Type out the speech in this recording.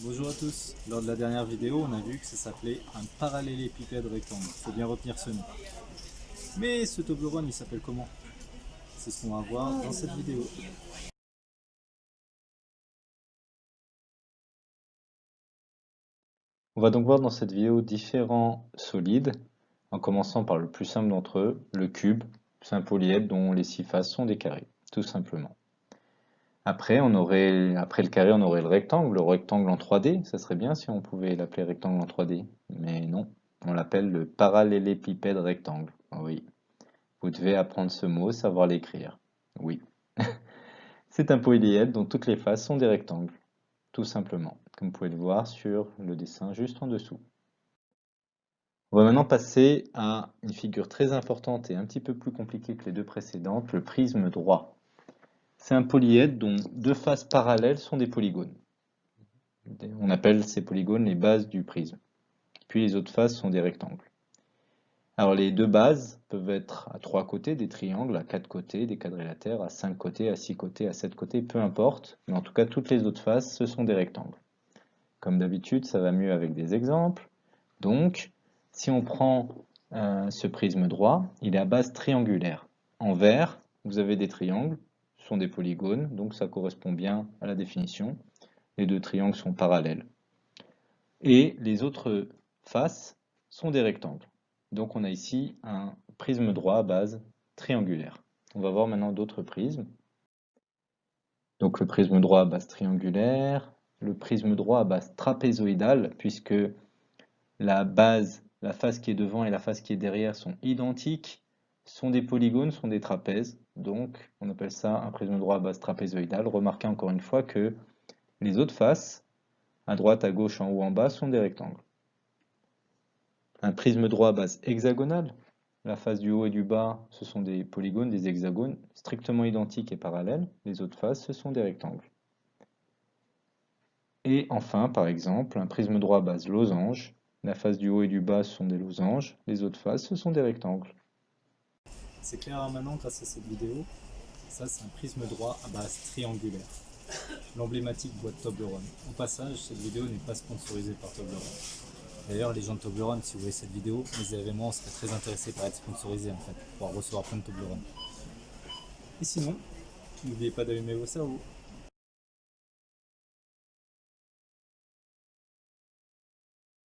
Bonjour à tous, lors de la dernière vidéo on a vu que ça s'appelait un parallélépipède rectangle, faut bien retenir ce nom. Mais ce Toblerone il s'appelle comment? C'est ce qu'on va voir dans cette vidéo. On va donc voir dans cette vidéo différents solides, en commençant par le plus simple d'entre eux, le cube, c'est un polyèdre dont les six faces sont des carrés, tout simplement. Après, le carré, on aurait le rectangle. Le rectangle en 3D, ça serait bien si on pouvait l'appeler rectangle en 3D. Mais non, on l'appelle le parallélépipède rectangle. Oui, vous devez apprendre ce mot, savoir l'écrire. Oui. C'est un polyèdre dont toutes les faces sont des rectangles, tout simplement, comme vous pouvez le voir sur le dessin juste en dessous. On va maintenant passer à une figure très importante et un petit peu plus compliquée que les deux précédentes, le prisme droit. C'est un polyèdre dont deux faces parallèles sont des polygones. On appelle ces polygones les bases du prisme. Puis les autres faces sont des rectangles. Alors les deux bases peuvent être à trois côtés, des triangles, à quatre côtés, des quadrilatères, à cinq côtés, à six côtés, à sept côtés, peu importe. Mais en tout cas, toutes les autres faces, ce sont des rectangles. Comme d'habitude, ça va mieux avec des exemples. Donc, si on prend euh, ce prisme droit, il est à base triangulaire. En vert, vous avez des triangles, sont des polygones, donc ça correspond bien à la définition. Les deux triangles sont parallèles. Et les autres faces sont des rectangles. Donc on a ici un prisme droit à base triangulaire. On va voir maintenant d'autres prismes. Donc le prisme droit à base triangulaire, le prisme droit à base trapézoïdale, puisque la base, la face qui est devant et la face qui est derrière sont identiques, sont des polygones, sont des trapèzes. Donc, on appelle ça un prisme droit à base trapézoïdale. Remarquez encore une fois que les autres faces, à droite, à gauche, en haut, en bas, sont des rectangles. Un prisme droit à base hexagonale. La face du haut et du bas, ce sont des polygones, des hexagones strictement identiques et parallèles. Les autres faces, ce sont des rectangles. Et enfin, par exemple, un prisme droit à base losange. La face du haut et du bas, sont des losanges. Les autres faces, ce sont des rectangles. C'est clair maintenant grâce à cette vidéo. Ça, c'est un prisme droit à base triangulaire. L'emblématique boîte Toblerone. Au passage, cette vidéo n'est pas sponsorisée par Toblerone. D'ailleurs, les gens de Toblerone, si vous voyez cette vidéo, les événements seraient très intéressés par être sponsorisés en fait, pour recevoir plein de Toblerone. Et sinon, n'oubliez pas d'allumer vos cerveaux.